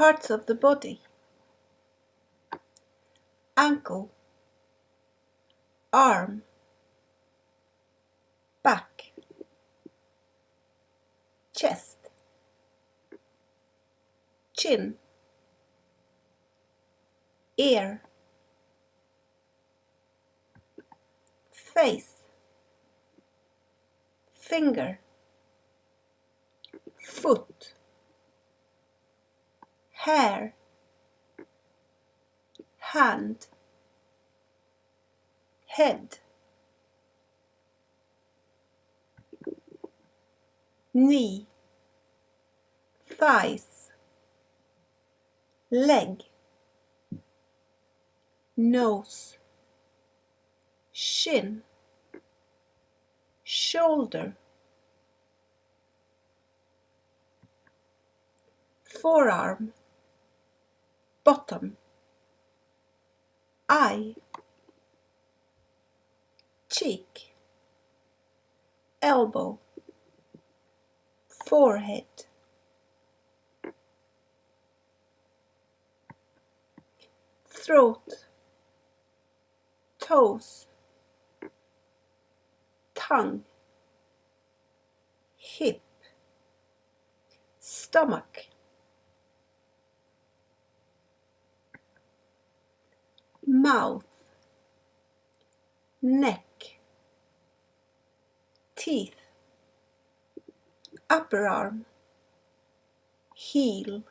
Parts of the body. Ankle, arm, back, chest, chin, ear, face, finger, foot, hair, hand, head, knee, thighs, leg, nose, shin, shoulder, forearm, bottom, eye, cheek, elbow, forehead, throat, toes, tongue, hip, stomach, mouth, neck, teeth, upper arm, heel,